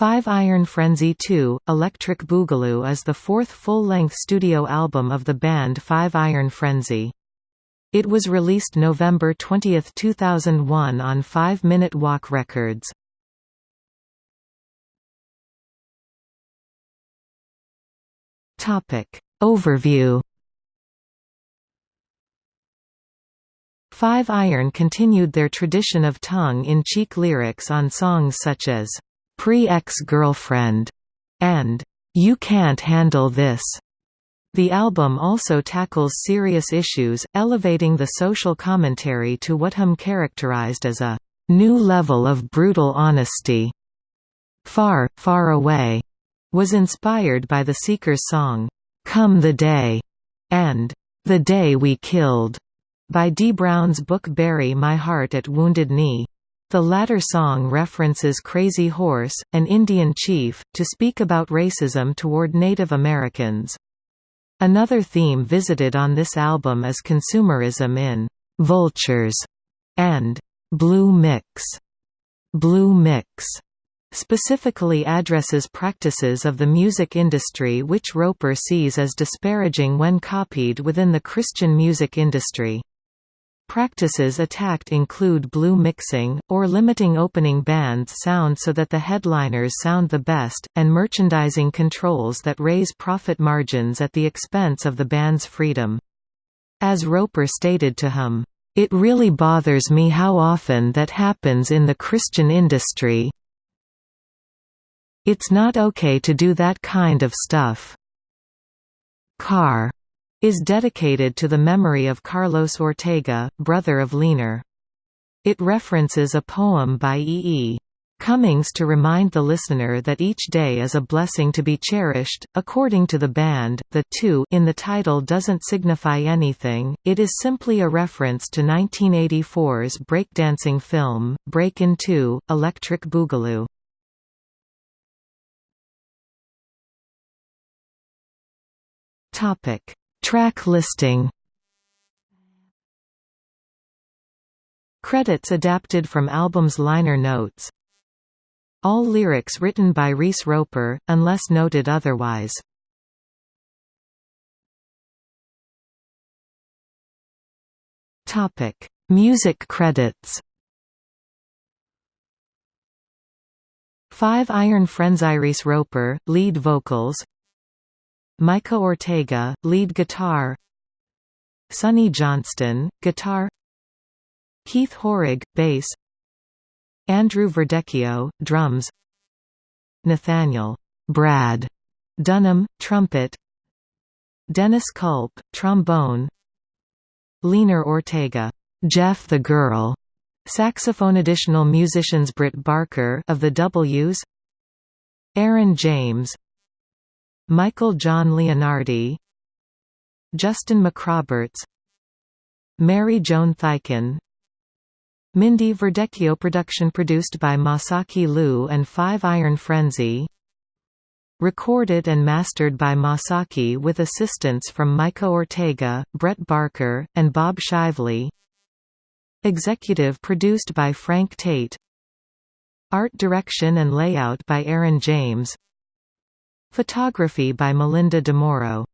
Five Iron Frenzy 2, Electric Boogaloo is the fourth full-length studio album of the band Five Iron Frenzy. It was released November 20, 2001 on Five Minute Walk Records. Overview Five Iron continued their tradition of tongue-in-cheek lyrics on songs such as Pre-Ex-Girlfriend, and You Can't Handle This. The album also tackles serious issues, elevating the social commentary to what Hum characterized as a new level of brutal honesty. Far, Far Away was inspired by the Seekers' song, Come the Day, and The Day We Killed, by Dee Brown's book Bury My Heart at Wounded Knee. The latter song references Crazy Horse, an Indian chief, to speak about racism toward Native Americans. Another theme visited on this album is consumerism in «Vultures» and «Blue Mix». «Blue Mix» specifically addresses practices of the music industry which Roper sees as disparaging when copied within the Christian music industry. Practices attacked include blue mixing, or limiting opening band's sound so that the headliners sound the best, and merchandising controls that raise profit margins at the expense of the band's freedom. As Roper stated to him, "...it really bothers me how often that happens in the Christian industry It's not okay to do that kind of stuff." Car is dedicated to the memory of Carlos Ortega, brother of Leanor. It references a poem by E. E. Cummings to remind the listener that each day is a blessing to be cherished. According to the band, the two in the title doesn't signify anything, it is simply a reference to 1984's breakdancing film, Break Breakin' 2, Electric Boogaloo. Track listing. Credits adapted from album's liner notes. All lyrics written by Reese Roper, unless noted otherwise. Music credits. Five Iron Frenzy Reese Roper, lead vocals Micah Ortega, lead guitar. Sonnie Johnston, guitar. Keith Hoerig, bass. Andrew Verdecchio, drums. Nathaniel Brad Dunham, trumpet. Dennis Culp, trombone. Leanor Ortega Jeff the Girl, saxophone additional musicians Bret Barker of the W's. Aaron James Michael John Leonardi Justin McRoberts Mary Joan Thyken Mindy Verdecchio production produced by Masaki Liu and Five Iron Frenzy Recorded and mastered by Masaki with assistance from Micah Ortega, Bret Barker, and Bob Shively. Executive produced by Frank Tate. Art direction and layout by Aaron James Photography by Melinda DeMoro